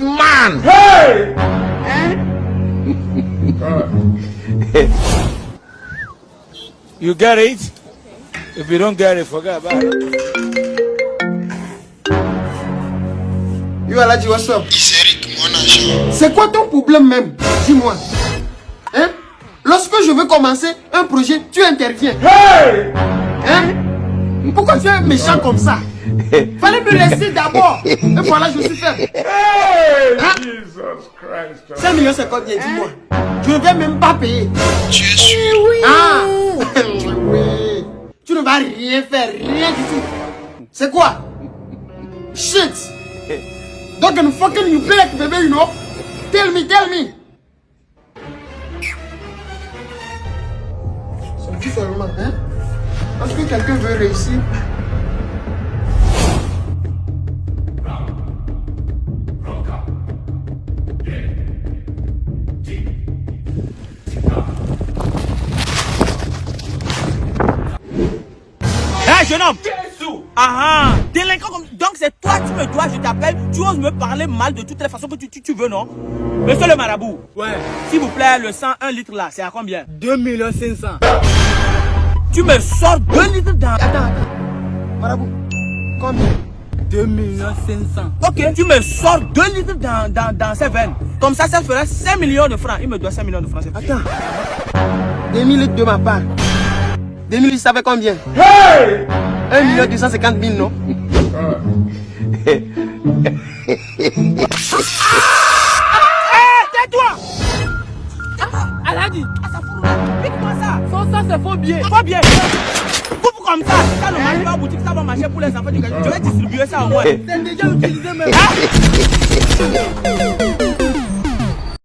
man. Hey! You get it? If you don't get it, forget about it. Yo Aladji, what's up. C'est quoi ton problème même? Dis-moi. Hein? Lorsque je veux commencer un projet, tu interviens. Hey! Hein? Pourquoi tu es méchant comme ça? Fallait me laisser d'abord. Et voilà, je suis faible. Hey! Hein? Jesus Christ. 5 millions, c'est combien Dis-moi. Je ne vais même pas payer. Tu es sûr? Ah Oui. Tu ne vas rien faire, rien du tout. C'est quoi? Shit Donc, une fucking you play like baby, you know Tell me, tell me C'est tout seulement, hein? Est-ce que quelqu'un veut réussir Jeune homme Ah ah Délinquant comme... Donc c'est toi, tu me dois, je t'appelle, tu oses me parler mal de toutes les façons que tu, tu, tu veux, non? Monsieur le marabout, Ouais, s'il vous plaît, le sang, 1 litre là, c'est à combien? 2 millions 500. Tu me sors 2 litres dans... Attends, attends. Marabout, combien? 2 millions 500. Ok, tu me sors 2 litres dans, dans, dans ces veines. Comme ça, ça fera 5 millions de francs. Il me doit 5 millions de francs. Attends. 2000 litres de ma part. 2000 litres, ça fait combien? Hey! 1 million 250 000, non? Hé, tais-toi Aladi, Ah, ça fout là. Pique-moi ça. sans ça c'est faux billet. Pas bien. Coupe comme ça. Ça ne marche pas en boutique. Ça va marcher pour les enfants du gars. Je vais distribuer ça au moins. C'est déjà utilisé même.